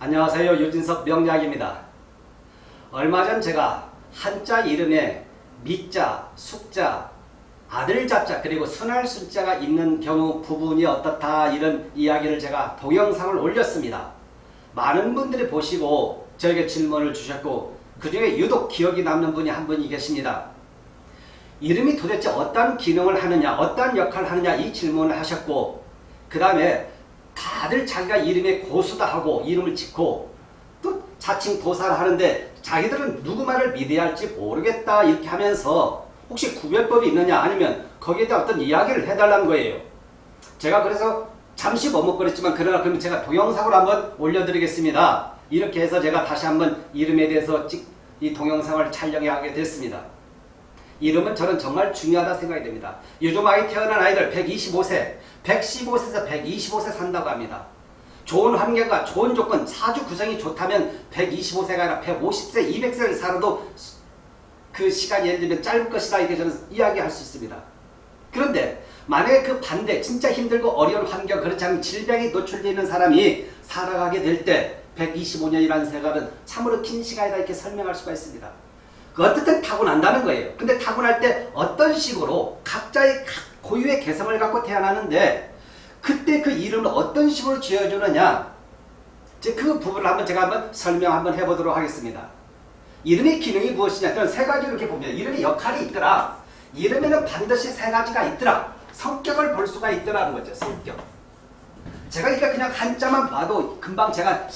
안녕하세요. 유진석 명약입니다. 얼마 전 제가 한자 이름에 미자, 숙자, 아들 잡자 그리고 순할 순자가 있는 경우 부분이 어떻다 이런 이야기를 제가 동영상을 올렸습니다. 많은 분들이 보시고 저에게 질문을 주셨고 그 중에 유독 기억이 남는 분이 한 분이 계십니다. 이름이 도대체 어떤 기능을 하느냐 어떤 역할을 하느냐 이 질문을 하셨고 그 다음에 다들 자기가 이름에 고수다 하고 이름을 짓고 또 자칭 도사를 하는데 자기들은 누구 말을 믿어야 할지 모르겠다 이렇게 하면서 혹시 구별법이 있느냐 아니면 거기에 대한 어떤 이야기를 해달라는 거예요. 제가 그래서 잠시 머뭇거렸지만 그러나 그러면 제가 동영상으로 한번 올려드리겠습니다. 이렇게 해서 제가 다시 한번 이름에 대해서 찍, 이 동영상을 촬영해 하게 됐습니다. 이름은 저는 정말 중요하다 생각이 됩니다. 요즘 아이 태어난 아이들 125세, 115세에서 125세 산다고 합니다. 좋은 환경과 좋은 조건, 사주 구성이 좋다면 125세가 아니라 150세, 200세를 살아도 그 시간이 예를 들면 짧을 것이다 이렇게 저는 이야기할 수 있습니다. 그런데 만약에 그 반대 진짜 힘들고 어려운 환경 그렇지 않은 질병에 노출되어 있는 사람이 살아가게 될 때 125년이라는 세간은 참으로 긴 시간이다 이렇게 설명할 수가 있습니다. 그 어떻든 타고난다는 거예요. 근데 타고날 때 어떤 식으로 각자의 고유의 개성을 갖고 태어나는데 그때 그 이름을 어떤 식으로 지어주느냐 이제 그 부분을 한번 제가 한번 설명 한번 해보도록 하겠습니다. 이름의 기능이 무엇이냐 그런 세 가지로 이렇게 보면 이름의 역할이 있더라. 이름에는 반드시 세 가지가 있더라. 성격을 볼 수가 있더라는 거죠. 성격. 제가 그러니까 그냥 한자만 봐도 금방 제가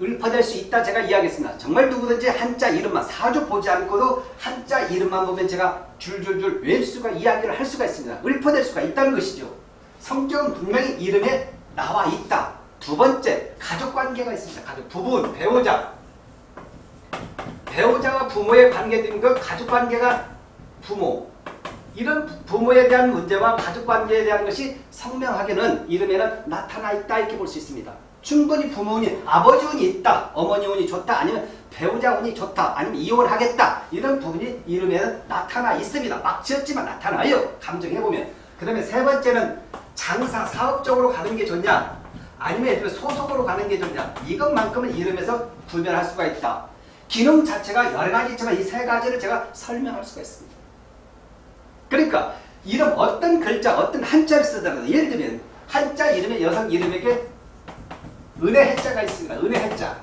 읊어낼 수 있다 제가 이야기했습니다. 정말 누구든지 한자 이름만 사주 보지 않고도 한자 이름만 보면 제가 줄줄줄 외울 수가 이야기를 할 수가 있습니다. 읊어낼 수가 있다는 것이죠. 성격은 분명히 이름에 나와 있다. 두 번째 가족관계가 있습니다. 가족 부분 배우자 배우자와 부모의 관계된 그 가족관계가 부모 이런 부모에 대한 문제와 가족관계에 대한 것이 성명하게는 이름에는 나타나 있다 이렇게 볼 수 있습니다. 충분히 부모운이 아버지 운이 있다 어머니 운이 좋다 아니면 배우자 운이 좋다 아니면 이혼하겠다 이런 부분이 이름에는 나타나 있습니다. 막 지었지만 나타나요. 감정해보면 그 다음에 세 번째는 장사 사업적으로 가는 게 좋냐 아니면 소속으로 가는 게 좋냐 이것만큼은 이름에서 구별할 수가 있다. 기능 자체가 여러 가지 있지만 이 세 가지를 제가 설명할 수가 있습니다. 그러니까 이름 어떤 글자 어떤 한자를 쓰더라도 예를 들면 한자 이름의 여성 이름에게 은혜 해자가 있습니다. 은혜 해자.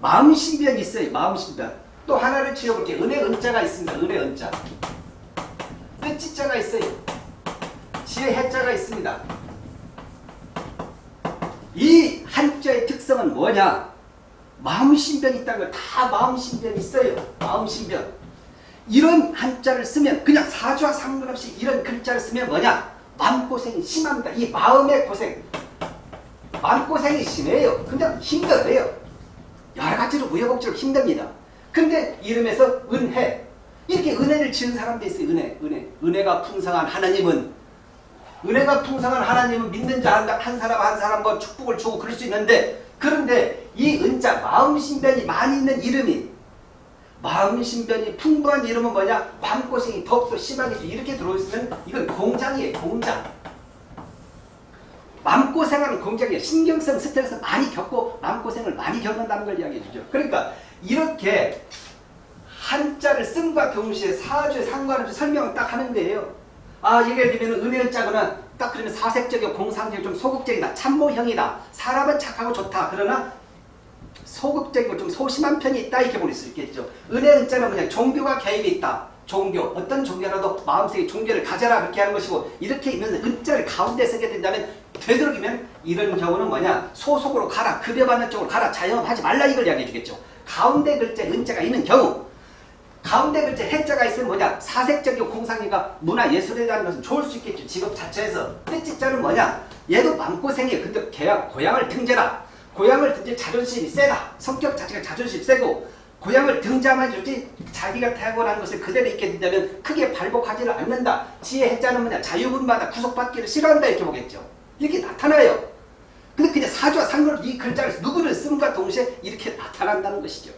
마음신변이 있어요. 마음신변. 또 하나를 지어볼게요. 은혜 은자가 있습니다. 은혜 은자. 뜻지자가 있어요. 지혜 해자가 있습니다. 이 한자의 특성은 뭐냐? 마음신변이 있다는 거다 마음신변이 있어요. 마음신변. 이런 한자를 쓰면 그냥 사주와 상관없이 이런 글자를 쓰면 뭐냐? 마음고생이 심합니다. 이 마음의 고생. 마음고생이 심해요. 그냥 힘들어요. 여러 가지로 우여곡절로 힘듭니다. 근데 이름에서 은혜. 이렇게 은혜를 지은 사람도 있어요. 은혜. 은혜. 은혜가 풍성한 하나님은 은혜가 풍성한 하나님은 믿는 자 한 사람 한 사람 뭐 축복을 주고 그럴 수 있는데 그런데 이 은자 마음신변이 많이 있는 이름이 마음신변이 풍부한 이름은 뭐냐? 마음고생이 더욱더 심하게 이렇게 들어있으면 이건 공장이에요. 공장. 마음고생하는 공장이에요. 신경성 스트레스 많이 겪고 마음고생을 많이 겪는다는 걸 이야기해 주죠. 그러니까 이렇게 한자를 쓴과 동시에 사주에 상관없이 설명을 딱 하는 거예요. 아 예를 들면 은혜자거나 딱 그러면 사색적이고 공상적이고 좀 소극적이다. 참모형이다. 사람은 착하고 좋다. 그러나 소극적이고 좀 소심한 편이 있다 이렇게 볼 수 있겠죠. 은혜는 자는 그냥 종교가 개입이 있다. 종교 어떤 종교라도 마음속에 종교를 가져라 그렇게 하는 것이고 이렇게 있는 은자를 가운데 쓰게 된다면 되도록이면 이런 경우는 뭐냐 소속으로 가라 급여받는 쪽으로 가라 자영업하지 말라 이걸 이야기해 주겠죠. 가운데 글자 은자가 있는 경우 가운데 글자 해자가 있으면 뭐냐 사색적이고 공상이가 문화예술에 대한 것은 좋을 수 있겠죠. 직업 자체에서 뜻지자는 뭐냐 얘도 마음고생이에요. 근데 걔야 고향을 등재라 고향을 등재 자존심이 세다. 성격 자체가 자존심이 세고 고향을 등자만 주지 자기가 태어난 것을 그대로 있게 된다면 크게 발복하지를 않는다. 지혜 해자는 뭐냐 자유분마다 구속받기를 싫어한다 이렇게 보겠죠. 이렇게 나타나요. 근데 그냥 사주와 상관없이 이 글자를 누구를 쓴과 동시에 이렇게 나타난다는 것이죠.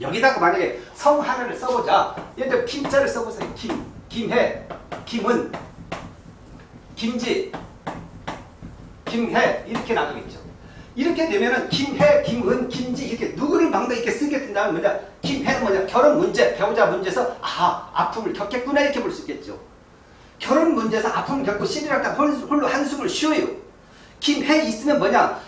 여기다가 만약에 성 하나를 써보자. 예를 들어 김자를 써보세요. 김, 김해, 김은, 김지, 김해 이렇게 나누겠죠. 이렇게 되면은 김해, 김은, 김지 이렇게 누구를 막도 이렇게 쓰게 된다면 뭐냐? 김해는 뭐냐? 결혼 문제, 배우자 문제에서 아 아픔을 겪겠구나 이렇게 볼 수 있겠죠. 결혼 문제에서 아픔을 겪고 신이랑 다 홀로 한숨을 쉬어요. 김해 있으면 뭐냐?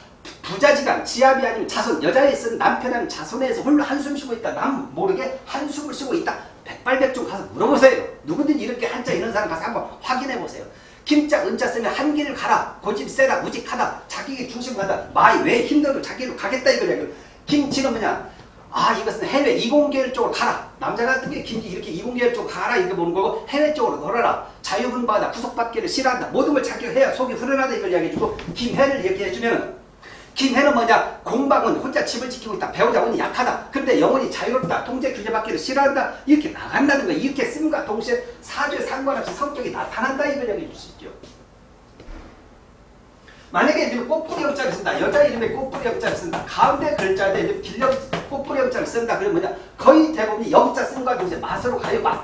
부자지간, 지압이 아니면 자손, 여자에 있으면 남편 아니면 자손에서 홀로 한숨 쉬고 있다. 남 모르게 한숨을 쉬고 있다. 백발백중 가서 물어보세요. 누구든지 이렇게 한자 있는 사람 가서 한번 확인해 보세요. 김자 은자 쓰면 한 길을 가라. 고집 세다 우직하다. 자기의 중심 가다 마이 왜 힘들어 자기로 가겠다 이거냐 김치는 뭐냐? 아 이것은 해외 이공계열 쪽으로 가라. 남자 같은 게 김치 이렇게 이공계열 쪽으로 가라. 이렇게 보는 거고 해외 쪽으로 걸어라. 자유분바다. 구속받기를 싫어한다. 모든 걸 자기가 해야 속이 후련하다 이걸 이야기해주고 김해를 이렇게 해주면 김해는 뭐냐? 공방은 혼자 집을 지키고 있다. 배우자는 약하다. 그런데 영혼이 자유롭다. 통제 규제받기를 싫어한다. 이렇게 나간다는 거야. 이렇게 씀과 동시에 사주에 상관없이 성격이 나타난다. 이걸 얘기해 줄 수 있죠. 만약에 지금 꽃뿌리 영자를 쓴다. 여자 이름에 꽃뿌리 영자를 쓴다. 가운데 글자에 길령 꽃뿌리 영자를 쓴다. 그러면 뭐냐? 거의 대부분이 영자 쓴과 동시에 맛으로 가요. 맛.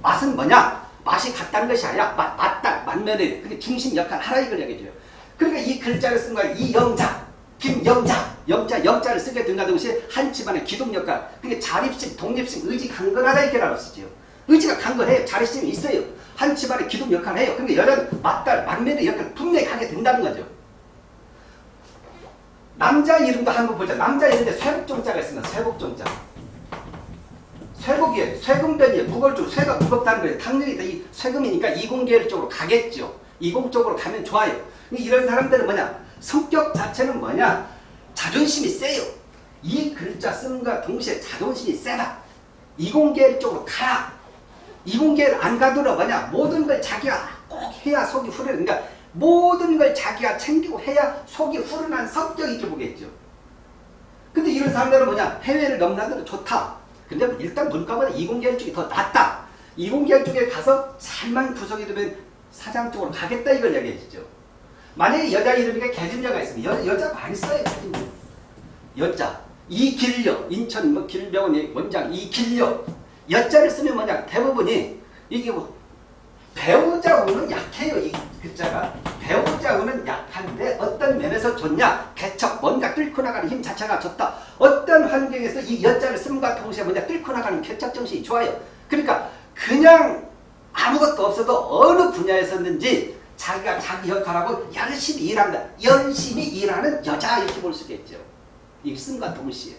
맛은 뭐냐? 맛이 같다는 것이 아니라 맛, 맞다. 만면에 그게 중심 역할 하라 이걸 얘기해 줘요. 그러니까 이 글자를 쓴 거야. 이 영자. 김영자, 영자, 영자를 쓰게 된다는 것이 한 집안의 기동 역할. 그게 자립심, 독립심, 의지 강건하다 이렇게 나올 수 있죠. 의지가 강건해요. 자립심이 있어요. 한 집안의 기동 역할을 해요. 그러니까 여자는 맞달, 막내의 역할을 분명히 하게 된다는 거죠. 남자 이름도 한번 보자. 남자 이름인데 쇠복종자가 있습니다. 쇠복종자. 쇠복이에요. 쇠금변이에요. 줄 쇠가 무겁다는 거예요. 당연히 이 쇠금이니까 이공계열 쪽으로 가겠죠. 이공 쪽으로 가면 좋아요. 이런 사람들은 뭐냐? 성격 자체는 뭐냐? 자존심이 세요. 이 글자 쓴과 동시에 자존심이 세다. 이공계 쪽으로 가라. 이공계를 안 가더라 뭐냐? 모든 걸 자기가 꼭 해야 속이 후련해. 그러니까 모든 걸 자기가 챙기고 해야 속이 후련한 성격이 보겠죠. 근데 이런 사람들은 뭐냐? 해외를 넘나들어 좋다. 근데 일단 문과보다 이공계 쪽이 더 낫다. 이공계 쪽에 가서 살만 구성이 되면 사장 쪽으로 가겠다 이걸 얘기해 주죠. 만약에 여자 이름이 개진여가 있으면 여, 여자 많이 써요. 여자. 이길려. 인천 뭐 길병원 원장 이길려. 여자를 쓰면 뭐냐. 대부분이 이게 뭐 배우자 우는 약해요. 이 글자가. 배우자 우는 약한데 어떤 면에서 좋냐. 개척. 뭔가 뚫고 나가는 힘 자체가 좋다. 어떤 환경에서 이 여자를 쓰과 동시에 뭐냐. 뚫고 나가는 개척 정신이 좋아요. 그러니까 그냥 아무것도 없어도 어느 분야에서든지 자기가 자기 역할하고 열심히 일한다. 열심히 일하는 여자 이렇게 볼 수 있겠죠. 입승과 동시에.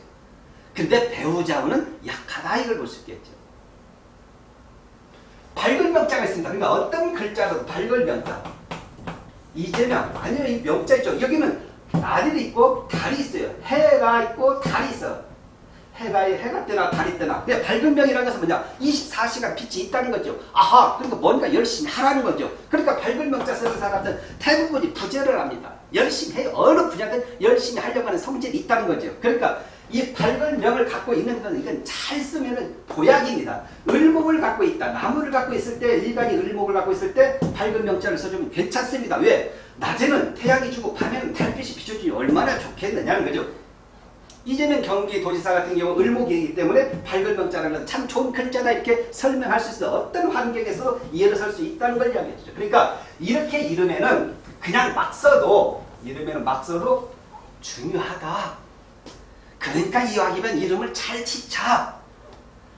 근데 배우자는 약하다 이걸 볼 수 있겠죠. 밝은 명자가 있습니다. 그러니까 어떤 글자도 밝은 명자. 이재명 아니요 이 명자 있죠. 여기는 날이 있고 달이 있어요. 해가 있고 달이 있어. 해가 해가 뜨나 달이 뜨나. 근데 밝은 명이라는 것은 뭐냐? 24시간 빛이 있다는 거죠. 아하, 그러니까 뭔가 열심히 하라는 거죠. 그러니까 밝은 명자 쓰는 사람들 대부분이 부재를 합니다. 열심히 해요. 어느 분야든 열심히 하려고 하는 성질이 있다는 거죠. 그러니까 이 밝은 명을 갖고 있는 건 이건 잘 쓰면은 보약입니다. 을목을 갖고 있다. 나무를 갖고 있을 때 일간이 을목을 갖고 있을 때 밝은 명자를 써주면 괜찮습니다. 왜? 낮에는 태양이 주고 밤에는 달빛이 비춰주니 얼마나 좋겠느냐는 거죠. 이제는 경기도지사 같은 경우 을목이기 때문에 밝은 명자라는 참 좋은 글자다 이렇게 설명할 수 있어 어떤 환경에서 이해를 설 수 있다는 걸 이야기해주죠. 그러니까 이렇게 이름에는 그냥 막 써도 이름에는 막 써도 중요하다. 그러니까 이왕이면 이름을 잘 짓자.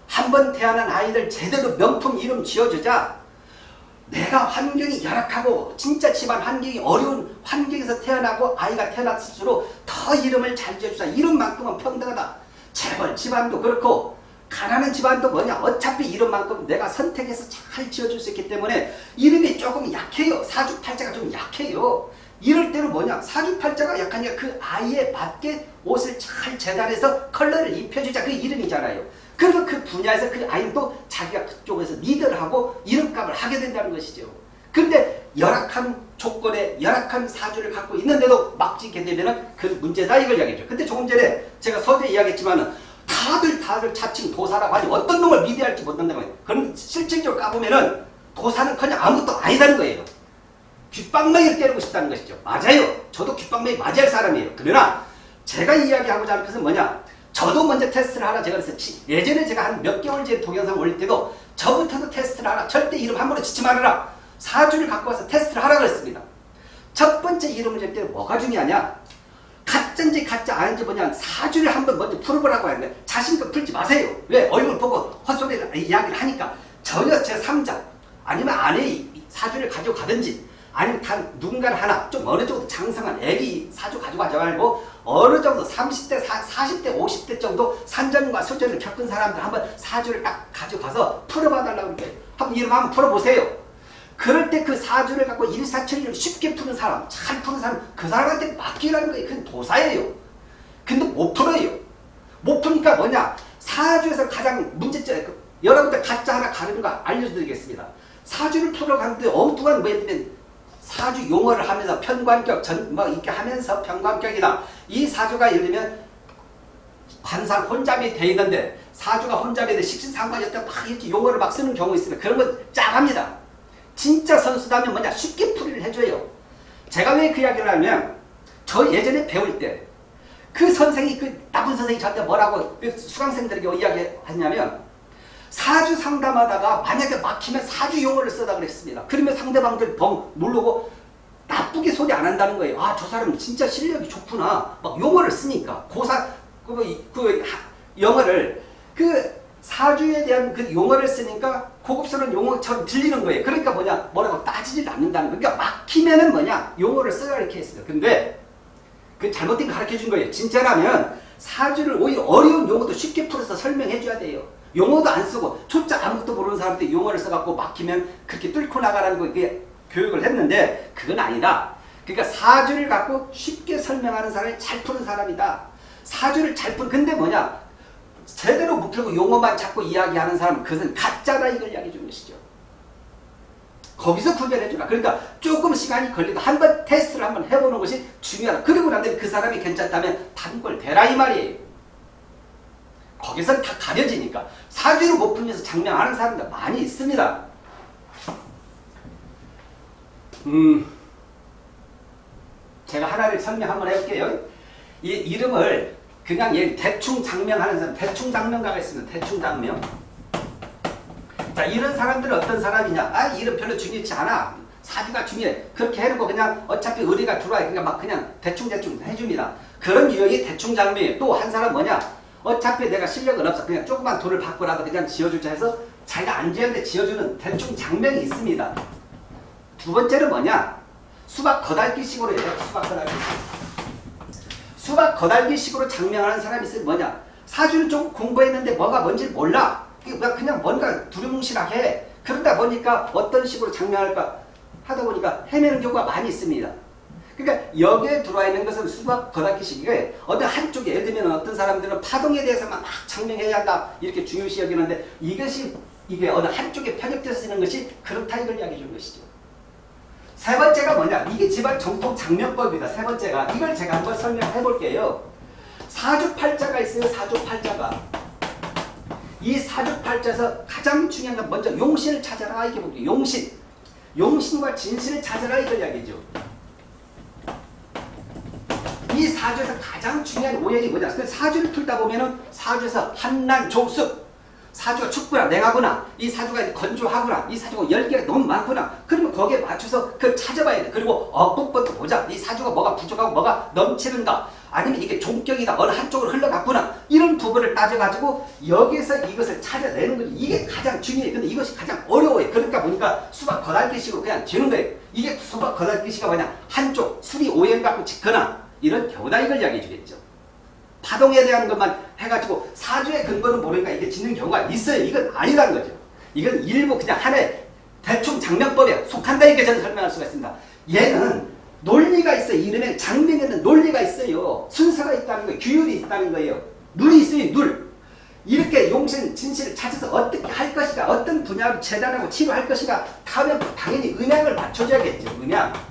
한 번 태어난 아이들 제대로 명품 이름 지어주자. 내가 환경이 열악하고 진짜 집안 환경이 어려운 환경에서 태어나고 아이가 태어났을수록 더 이름을 잘 지어주자. 이름만큼은 평등하다. 재벌 집안도 그렇고 가난한 집안도 뭐냐 어차피 이름만큼 내가 선택해서 잘 지어줄 수 있기 때문에 이름이 조금 약해요. 사주팔자가 좀 약해요. 이럴 때는 뭐냐 사주팔자가 약하니까 그 아이에 맞게 옷을 잘 재단해서 컬러를 입혀주자 그 이름이잖아요. 그러면 그 분야에서 그 아이는 또 자기가 그쪽에서 리더를 하고 이름값을 하게 된다는 것이죠. 근데 열악한 조건에 열악한 사주를 갖고 있는데도 막 짓게 되면 그 문제다 이걸 이야기죠. 근데 조금 전에 제가 서두에 이야기했지만은 다들 다들 자칭 도사라고 하지 어떤 놈을 믿어야 할지 못한다는 거예요. 그럼 실질적으로 까보면은 도사는 그냥 아무것도 아니다는 거예요. 귓방망이를 때리고 싶다는 것이죠. 맞아요. 저도 귓방망이 맞을 사람이에요. 그러나 제가 이야기하고자 하는 것은 뭐냐 저도 먼저 테스트를 하라 제가 그래서 예전에 제가 한 몇 개월 전에 동영상 올릴 때도 저부터도 테스트를 하라. 절대 이름 한 번에 짓지 말아라. 사주를 갖고 와서 테스트를 하라 그랬습니다. 첫 번째 이름을 질 때 뭐가 중요하냐? 가짜인지 가짜 아닌지 뭐냐 사주를 한번 먼저 풀어보라고 하는데 자신감 풀지 마세요. 왜? 얼굴 보고 헛소리를 이야기를 하니까 전혀 제3자 아니면 아내의 사주를 가지고 가든지 아니면 단 누군가를 하나 좀 어느 정도 장성한 애기 사주 가지고 가지 말고 어느 정도 30대, 40, 대 50대 정도 산전과 수전을 겪은 사람들 한번 사주를 딱 가지고 가서 풀어봐달라고 그래. 한번 이름 한번 풀어보세요. 그럴 때 그 사주를 갖고 일사천리를 쉽게 푸는 사람, 잘 푸는 사람, 그 사람한테 맡기라는 거예요. 그건 도사예요. 근데 못 풀어요. 못 푸니까 뭐냐? 사주에서 가장 문제점, 그 여러분들 가짜 하나 가르는 거 알려드리겠습니다. 사주를 풀어가는데 엉뚱한 뭐냐면 사주 용어를 하면서 편관격, 전, 뭐 이렇게 하면서 편관격이다. 이 사주가 예를 들면 관상 혼잡이 돼 있는데 사주가 혼잡이 돼 식신상관이었다 막 이렇게 용어를 막 쓰는 경우 있으면 그런 건 짱합니다. 진짜 선수다면 뭐냐 쉽게 풀이를 해줘요. 제가 왜 그 이야기를 하면 저 예전에 배울 때 그 선생이 그 나쁜 선생이 저한테 뭐라고 그 수강생들에게 이야기했냐면 사주 상담하다가 만약에 막히면 사주 용어를 쓰다 그랬습니다. 그러면 상대방들 벙 누르고 나쁘게 소리 안 한다는 거예요. 아 저 사람 진짜 실력이 좋구나. 막 용어를 쓰니까 고사 그, 그 영어를 그 사주에 대한 그 용어를 쓰니까 고급스러운 용어처럼 들리는 거예요. 그러니까 뭐냐 뭐라고 따지질 않는다는 거예요. 그러니까 막히면은 뭐냐 용어를 써야 이렇게 했어요. 근데 그 잘못된 거 가르쳐 준 거예요. 진짜라면 사주를 오히려 어려운 용어도 쉽게 풀어서 설명해 줘야 돼요. 용어도 안 쓰고 초짜 아무것도 모르는 사람들 용어를 써갖고 막히면 그렇게 뚫고 나가라는 거 이게 교육을 했는데 그건 아니다. 그러니까 사주를 갖고 쉽게 설명하는 사람이 잘 푸는 사람이다. 사주를 잘 푸는 근데 뭐냐 제대로 못 풀고 용어만 자꾸 이야기하는 사람은 그것은 가짜다 이걸 이야기해 주는 것이죠. 거기서 구별해 주라. 그러니까 조금 시간이 걸리도 한번 테스트를 한번 해보는 것이 중요하다. 그리고 나면 그 사람이 괜찮다면 단골 대라 이 말이에요. 거기서 다 가려지니까 사주를 못 풀면서 장명하는 사람들 많이 있습니다. 음, 제가 하나를 설명 한번 해볼게요. 이 이름을 그냥 얘 대충 장명하는 사람, 대충 장명가가 있습니다. 대충 장명. 자, 이런 사람들은 어떤 사람이냐? 아, 이름 별로 중요치 않아. 사주가 중요해. 그렇게 해놓고 그냥 어차피 의리가 들어와요. 그러니까 막 그냥 대충대충 해줍니다. 그런 유형이 대충 장명이에요. 또 한 사람 뭐냐? 어차피 내가 실력은 없어. 그냥 조그만 돈을 받고라도 그냥 지어주자 해서 자기가 안 지었는데 지어주는 대충 장명이 있습니다. 두 번째는 뭐냐? 수박 거달기식으로 해요. 수박 거달기. 수박 거달기식으로 장명하는 사람이 있으면 뭐냐? 사주는 좀 공부했는데 뭐가 뭔지 몰라. 그냥 뭔가 두루뭉실하게 그러다 보니까 어떤 식으로 장명할까 하다 보니까 헤매는 경우가 많이 있습니다. 그러니까 여기에 들어와 있는 것은 수박 거닫기식이에 어느 한쪽에 예를 들면 어떤 사람들은 파동에 대해서만 막 장명해야 한다 이렇게 중요시 여기는데 이것이 이게 어느 한쪽에 편협돼서 쓰는 것이 그렇다 이걸 이야기해 주는 것이죠. 세 번째가 뭐냐 이게 집안 정통 장명법입니다. 세 번째가 이걸 제가 한번 설명해 볼게요. 사주팔자가 있어요. 사주팔자가 이 사주팔자에서 가장 중요한 건 먼저 용신을 찾아라 이렇게 볼게요. 용신 용신과 진신을 찾아라 이걸 이야기죠. 이 사주에서 가장 중요한 오행이 뭐냐? 그 사주를 풀다 보면은 사주에서 한난 조습 사주가 춥구나 냉하구나 이 사주가 건조하구나 이 사주가 열개가 너무 많구나 그러면 거기에 맞춰서 그 찾아봐야 돼. 그리고 어법부터 보자. 이 사주가 뭐가 부족하고 뭐가 넘치는가. 아니면 이게 종격이다 어느 한쪽으로 흘러갔구나 이런 부분을 따져가지고 여기서 이것을 찾아내는 거지. 이게 가장 중요해. 근데 이것이 가장 어려워요. 그러니까 보니까 수박 거달기식으로 그냥 지는 거예요. 이게 수박 거달기식가 뭐냐? 한쪽 수리 오행 갖고 짓거나 이런 경우다 이걸 이야기해 주겠죠 파동에 대한 것만 해가지고 사주의 근거는 모르니까 이게 짓는 경우가 있어요. 이건 아니라는 거죠. 이건 일부 그냥 하나의 대충 장명법에 속한다 이렇게 저는 설명할 수가 있습니다. 얘는 논리가 있어요. 이름에 장명에는 논리가 있어요. 순서가 있다는 거예요. 규율이 있다는 거예요. 눈이 있어요. 눈. 이렇게 용신, 진실을 찾아서 어떻게 할 것인가 어떤 분야로 재단하고 치료할 것인가 하면 당연히 음양을 맞춰줘야겠죠. 음양.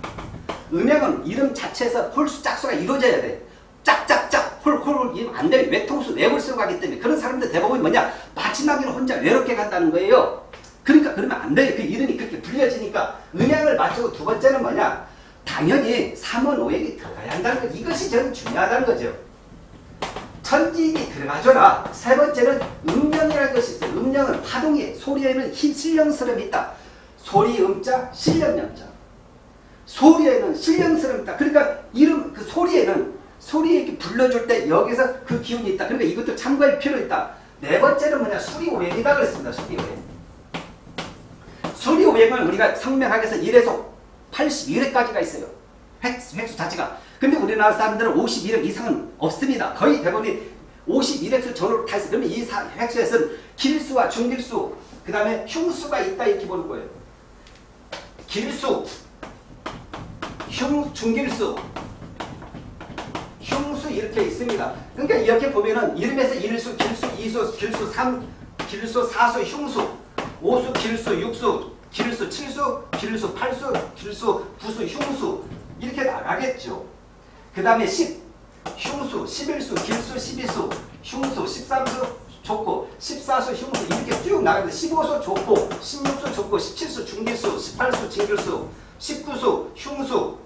음양은 이름 자체에서 홀수 짝수가 이루어져야 돼. 짝짝짝 홀홀 이면 안 돼. 외통수 쓰고 가기 때문에 그런 사람들 대부분 뭐냐 마지막에는 혼자 외롭게 간다는 거예요. 그러니까 그러면 안 돼요. 그 이름이 그렇게 불려지니까 음양을 맞추고 두 번째는 뭐냐 당연히 3원 5액이 들어가야 한다는 거 이것이 저는 중요하다는 거죠. 천지인이 들어가줘라. 세 번째는 음령이라는 것이 있어요. 음령은 파동이 소리에는 힘 실령스러움이 있다. 소리 음자 실령령자. 소리에는 있다. 그러니까 이름 그 소리에는 소리 이렇게 불러줄 때 여기서 그 기운이 있다. 그러니까 이것도 참고할 필요 있다. 네 번째는 뭐냐? 수리 오행이다 그랬습니다. 수리 오행. 수리 오행은 우리가 성명학에서 1에서 81회까지가 있어요. 획수, 획수 자체가. 근데 우리나라 사람들은 51획 이상은 없습니다. 거의 대부분이 51획수 전후로 다 있어요. 그러면 이 사- 획수에서는 길수와 중길수, 그 다음에 흉수가 있다 이렇게 보는 거예요. 길수, 흉, 중길수, 흉수 이렇게 있습니다. 그러니까 이렇게 보면은 이름에서 일수, 길수, 이수, 길수, 삼, 길수, 사수, 흉수, 오수, 길수, 육수, 길수, 칠수, 길수, 팔수, 길수, 구수, 흉수 이렇게 나가겠죠. 그 다음에 십, 흉수, 십일수, 길수, 십이수, 흉수, 십삼수, 족고, 십사수, 흉수 이렇게 쭉 나가는데 십오수, 족고, 십육수, 족고, 십칠수, 중길수, 십팔수, 진길수, 십구수, 흉수,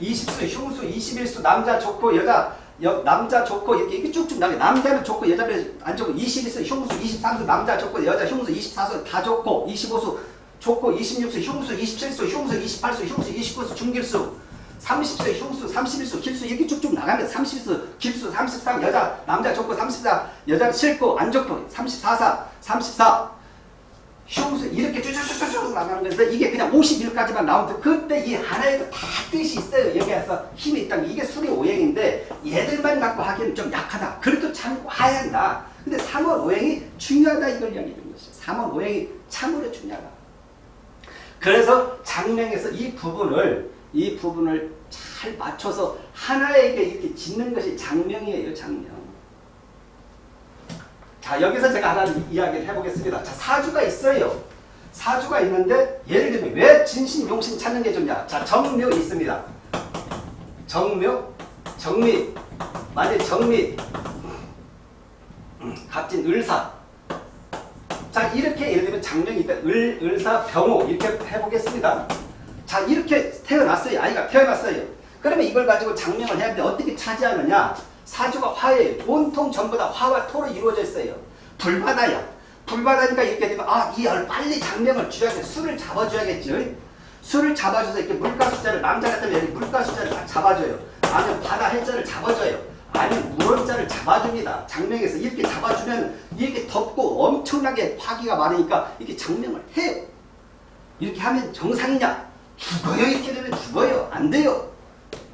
20수, 흉수, 21수, 남자 좋고 여자 여, 남자 좋고 이렇게, 이렇게 쭉쭉 나게. 남자는 좋고 여자는 안 좋고 22수, 흉수, 23수, 남자 좋고 여자 흉수, 24수 다 좋고 25수 좋고 26수, 흉수, 27수, 흉수, 28수, 흉수, 29수, 중길수. 30수, 흉수, 31수, 길수 이렇게 쭉쭉 나가면 30수, 길수, 33 여자 남자 좋고 34 여자 싫고 안 좋고 34사, 34 흉수 이렇게 쭉쭉쭉쭉 나가는 거에서 이게 그냥 51까지만 나오면 그때 이 하나에도 다 뜻이 있어요. 여기에서 힘이 있다는 게 이게 수리 오행인데 얘들만 갖고 하기에는 좀 약하다. 그래도 참고해야 한다. 근데 3월 오행이 중요하다 이걸 이야기해 주는 것이죠. 3월 오행이 참으로 중요하다. 그래서 장명에서 이 부분을 이 부분을 잘 맞춰서 하나에게 이렇게 짓는 것이 장명이에요. 장명. 자 여기서 제가 하나 이야기를 해보겠습니다. 자 사주가 있어요. 사주가 있는데 예를 들면 왜 진신 용신 찾는 게 좋냐? 자 정묘 있습니다. 정묘, 정미, 만약 정미, 음, 갑진 을사. 자 이렇게 예를 들면 장명이 있다. 을, 을사, 병호 이렇게 해보겠습니다. 자 이렇게 태어났어요. 아이가 태어났어요. 그러면 이걸 가지고 장명을 해야 되는데 어떻게 차지하느냐? 사주가 화예요. 온통 전부 다 화와 토로 이루어져 있어요. 불바다야. 불바다니까 이렇게 되면 아, 이 열 빨리 장명을 돼. 술을 잡아줘야겠죠. 술을 잡아줘서 이렇게 물가 숫자를 남자 같으면 여기 물가 숫자를 딱 잡아줘요. 아니면 바다 해자를 잡아줘요. 아니면 물원자를 잡아줍니다. 장명에서 이렇게 잡아주면 이렇게 덥고 엄청나게 화기가 많으니까 이렇게 장명을 해요. 이렇게 하면 정상이냐? 죽어요. 이렇게 되면 죽어요. 안 돼요.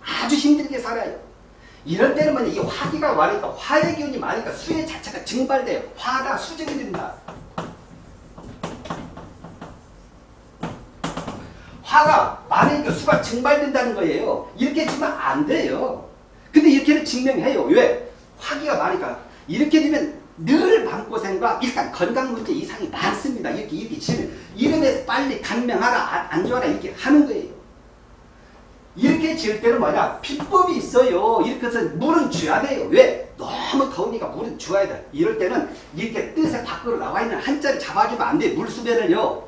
아주 힘들게 살아요. 이럴 때는 뭐냐 이 화기가 많으니까 화의 기운이 많으니까 수의 자체가 증발돼요. 화가 수증이 된다. 화가 많으니까 수가 증발된다는 거예요. 이렇게 지면 안 돼요. 근데 이렇게는 증명해요. 왜? 화기가 많으니까 이렇게 되면 늘 마음고생과 일단 건강 문제 이상이 많습니다. 이렇게 이렇게 지면 이름에 빨리 간명하라 안, 안 좋아라 이렇게 하는 거예요. 이렇게 지을 때는 뭐냐 비법이 있어요. 이렇게 해서 물은 줘야 돼요. 왜? 너무 더우니까 물은 줘야 돼. 이럴 때는 이렇게 뜻의 밖으로 나와 있는 한자를 잡아주면 안 돼. 물수변을요.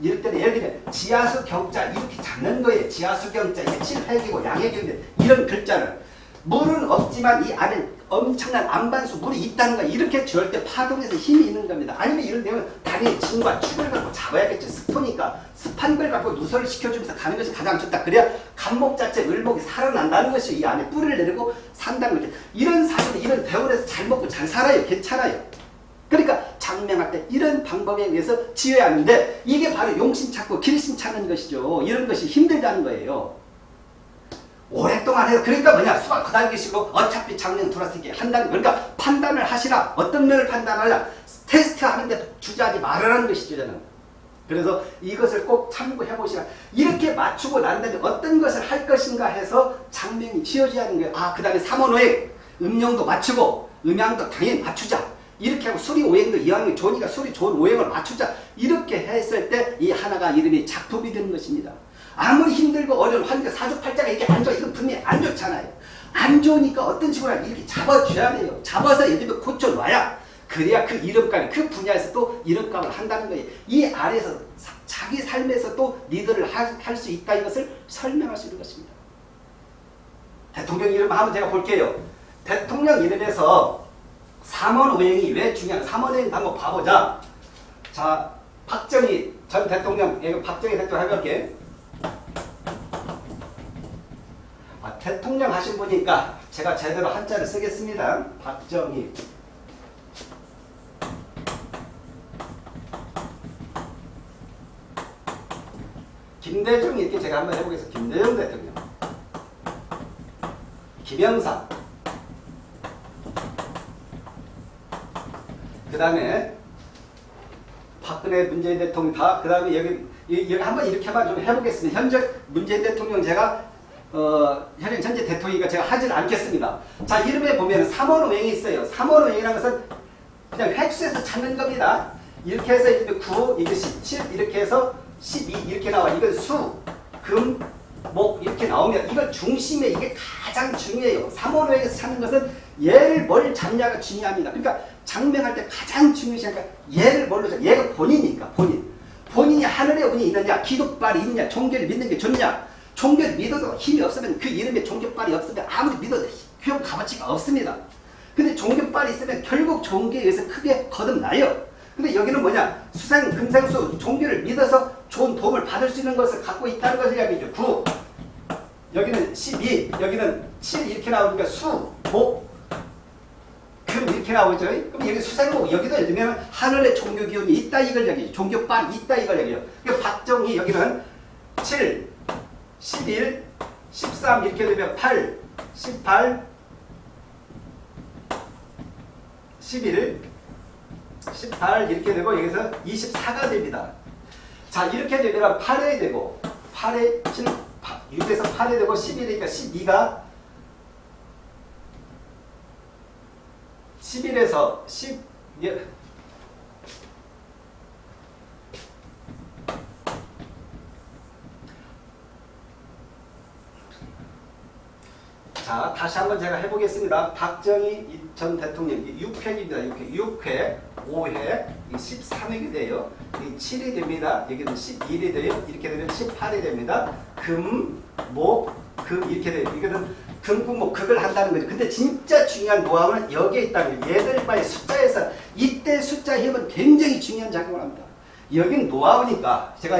이럴 때는 예를 들면 지하수 경자 이렇게 잡는 거예요. 지하수 경자 이게 칠팔기고 양해경인데 이런 글자를 물은 없지만 이 안에 엄청난 안반수 물이 있다는 거 이렇게 때 파동에서 힘이 있는 겁니다. 아니면 이런 데면 당연히 진과 축을 갖고 잡아야겠죠. 습하니까 습한 걸 갖고 누설을 시켜주면서 가는 것이 가장 좋다. 그래야 간목 자체 을목이 살아난다는 것이 이 안에 뿌리를 내리고 산다는 거죠. 이런 사람이 이런 대원에서 잘 먹고 잘 살아요. 괜찮아요. 그러니까 장명할 때 이런 방법에 의해서 지어야 하는데 이게 바로 용신 찾고 길신 찾는 것이죠. 이런 것이 힘들다는 거예요. 오랫동안 해요. 그러니까 뭐냐 수가 그다기시고 어차피 장면 돌아서게 한다는 그러니까 판단을 하시라. 어떤 면을 판단하냐 테스트하는데 주저하지 말으라는 것이죠. 저는. 그래서 이것을 꼭 참고해 보시라. 이렇게 맞추고 난 다음에 어떤 것을 할 것인가 해서 장면이 지어져야 하는 거예요. 아, 그 다음에 삼원오행 음영도 맞추고 음양도 당연히 맞추자. 이렇게 하고 수리 오행도 이왕이 좋으니까 수리 좋은 오행을 맞추자. 이렇게 했을 때 이 하나가 이름이 작품이 되는 것입니다. 아무리 힘들고 어려운 환경 사주팔자가 이렇게 안 좋아. 이건 분명히 안 좋잖아요. 안 좋으니까 어떤 식으로 이렇게 잡아줘야 돼요. 잡아서 예를 들면 고쳐놔야 그래야 그 이름값, 그 분야에서 또 이름값을 한다는 거예요. 이 아래에서 사, 자기 삶에서 또 리더를 할 수 있다 이것을 설명할 수 있는 것입니다. 대통령 이름 한번 제가 볼게요. 대통령 이름에서 삼원 오행이 왜 중요한 삼원 오행 한번 봐보자. 자, 박정희 전 대통령, 박정희 대통령 해볼게. 아, 자, 대통령 하신 분이니까 제가 제대로 한자를 쓰겠습니다. 박정희. 김대중 이렇게 제가 한번 해보겠습니다. 김대중 대통령. 김영삼. 그 다음에 박근혜 문재인 대통령 다, 그 다음에 여기, 여기 한번 이렇게만 좀 해보겠습니다. 현재 문재인 대통령 제가 어, 현재 전체 대통령이니까 제가 하진 않겠습니다. 자, 이름에 보면 3원오행이 있어요. 3원오행이라는 것은 그냥 획수에서 찾는 겁니다. 이렇게 해서 이게 9, 이게 17, 이렇게 해서 12 이렇게 나와. 이건 수, 금, 목 이렇게 나오면 이건 중심에 이게 가장 중요해요. 3원오행에서 찾는 것은 얘를 뭘 잡냐가 중요합니다. 그러니까 장명할 때 가장 중요시하니까 얘를 뭘로 잡 얘가 본인이니까 본인. 본인이 하늘의 운이 있느냐, 기도발이 있느냐, 종교를 믿는 게 좋냐. 종교를 믿어도 힘이 없으면 그 이름에 종교발이 없으면 아무리 믿어도 효용 값어치가 없습니다. 근데 종교발이 있으면 결국 종교에 의해서 크게 거듭나요. 근데 여기는 뭐냐? 수생, 금생수, 종교를 믿어서 좋은 도움을 받을 수 있는 것을 갖고 있다는 것을 이야기죠. 9. 여기는 12, 여기는 7 이렇게 나오니까 수, 목, 금 이렇게 나오죠. 그럼 여기 수생목 여기도 예를 들면 하늘의 종교 기운이 있다 이걸 얘기죠. 종교빨 있다 이걸 얘기죠. 그러니까 박정희 여기는 7, 11, 13 이렇게 되면 8, 18, 11, 18 이렇게 되고 여기서 24가 됩니다. 자 이렇게 되면 8회 되고 8회 7, 6에서 8회 되고 11이니까 12가 11에서 10 자, 다시 한번 제가 해보겠습니다. 박정희 전 대통령 6회입니다. 6회, 6회, 5회, 13회가 돼요. 7이 됩니다. 여기는 11이 돼요. 이렇게 되면 18이 됩니다. 금, 목, 금 이렇게 돼요. 이거는 금, 금, 목, 극을 한다는 거죠. 근데 진짜 중요한 노하우는 여기에 있다는 거예요. 얘들과의 숫자에서 이때 숫자 힘은 굉장히 중요한 작용을 합니다. 여긴 노하우니까 제가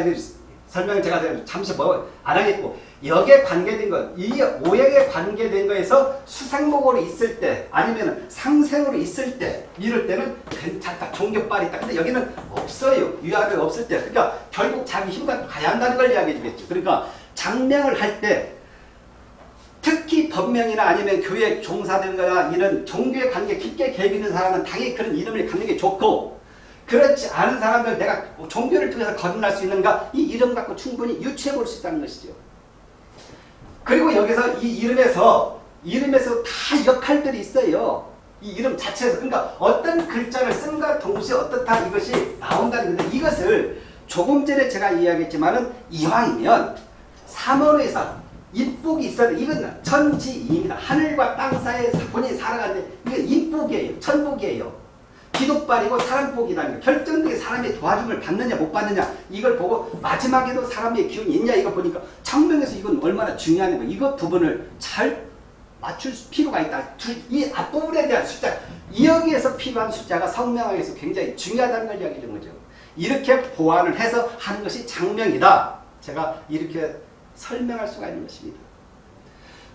설명을 제가 잠시 뭐 안 하겠고 역에 관계된 것, 이 오역에 관계된 거에서 수생목으로 있을 때 아니면 상생으로 있을 때 이럴 때는 괜찮다. 종교빨이 있다. 근데 여기는 없어요. 위아래 없을 때. 그러니까 결국 자기 힘과 가야 한다는 걸 이야기해 주겠죠. 그러니까 장명을 할 때 특히 법명이나 아니면 교회 거나 이런 종교에 관계 깊게 개입 있는 사람은 당연히 그런 이름을 갖는 게 좋고 그렇지 않은 사람들 내가 종교를 통해서 거듭날 수 있는가 이 이름 갖고 충분히 유추해 볼 수 있다는 것이죠. 그리고 여기서 이 이름에서 이름에서 다 역할들이 있어요. 이 이름 자체에서 그러니까 어떤 글자를 쓴과 동시에 어떻다 이것이 나온다는 건데 이것을 조금 전에 제가 이야기했지만은 이왕이면 삼원에서 인복이 있어야 돼. 이건 천지입니다. 하늘과 땅 사이에 본인이 살아가는데 이건 인복이에요. 천복이에요. 기독발이고 사랑복이라는 결정되게 사람의 도와줌을 받느냐 못 받느냐 이걸 보고 마지막에도 사람의 기운이 있냐 이거 보니까 청명에서 이건 얼마나 중요한 거 이거 부분을 잘 맞출 필요가 있다. 이 앞부분에 대한 숫자 여기에서 필요한 숫자가 성명학에서 굉장히 중요하다는 걸 이야기해 준 거죠. 이렇게 보완을 해서 하는 것이 장명이다. 제가 이렇게 설명할 수가 있는 것입니다.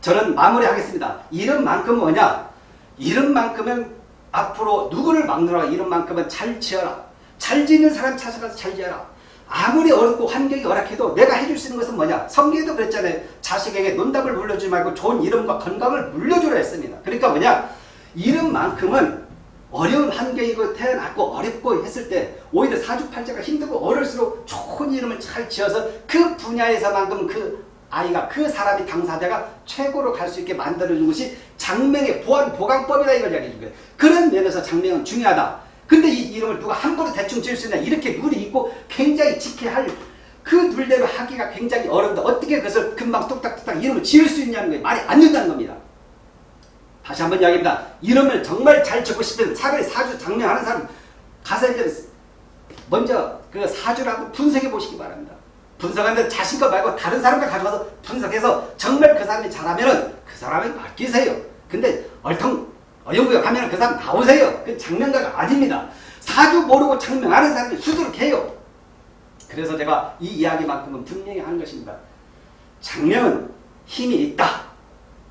저는 마무리하겠습니다. 이름만큼 뭐냐? 이름만큼은 앞으로 누구를 막느라 이런만큼은 잘 지어라. 잘 짓는 사람 찾아가서 잘 지어라. 아무리 어렵고 환경이 열악해도 내가 해줄 수 있는 것은 뭐냐? 성경에도 그랬잖아요. 자식에게 논답을 물려주지 말고 좋은 이름과 건강을 물려주라 했습니다. 그러니까 뭐냐? 이름만큼은 어려운 환경이고 태어났고 어렵고 했을 때 오히려 사주팔자가 힘들고 어릴수록 좋은 이름을 잘 지어서 그 분야에서만큼 그 아이가 그 사람이 당사자가 최고로 갈 수 있게 만들어준 것이 장명의 보안 보강법이다 이걸 이야기해 준 거예요. 그런 면에서 장명은 중요하다. 근데 이 이름을 누가 함부로 대충 지을 수 있냐 이렇게 룰이 있고 굉장히 지켜야 할 그 룰대로 하기가 굉장히 어려운데 어떻게 그것을 금방 뚝딱뚝딱 이름을 지을 수 있냐는 거예요. 말이 안 된다는 겁니다. 다시 한번 이야기합니다. 이름을 정말 잘 적고 싶으면 차라리 사주 장명하는 사람 가서 이제 먼저 그 사주라고 분석해 보시기 바랍니다. 분석하는데 자신 것 말고 다른 사람과 가져가서 분석해서 정말 그 사람이 잘하면은 그 사람에 맡기세요. 근데 얼통 어영부영 하면 그 사람 나오세요. 그 장명가가 아닙니다. 사주 모르고 장명하는 사람이 수두룩해요. 그래서 제가 이 이야기만큼은 분명히 하는 것입니다. 장명은 힘이 있다.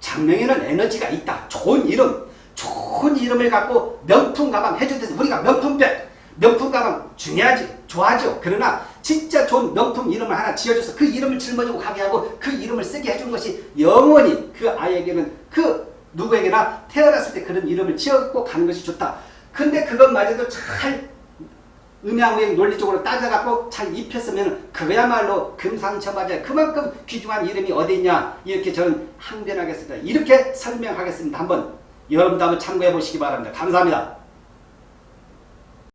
장명에는 에너지가 있다. 좋은 이름, 좋은 이름을 갖고 명품 가방 해주듯이 우리가 명품백, 명품 가방 중요하지, 좋아하죠. 그러나 진짜 좋은 명품 이름을 하나 지어줘서 그 이름을 짊어지고 가게 하고 그 이름을 쓰게 해주는 것이 영원히 그 아이에게는 그 누구에게나 태어났을 때 그런 이름을 지었고 가는 것이 좋다. 근데 그것마저도 잘 음양우행 논리적으로 따져갖고 잘 입혔으면 그거야말로 금상첨화제 그만큼 귀중한 이름이 어디 있냐 이렇게 저는 항변하겠습니다. 이렇게 설명하겠습니다. 한번 여러분도 한번 참고해 보시기 바랍니다. 감사합니다.